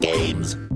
Games.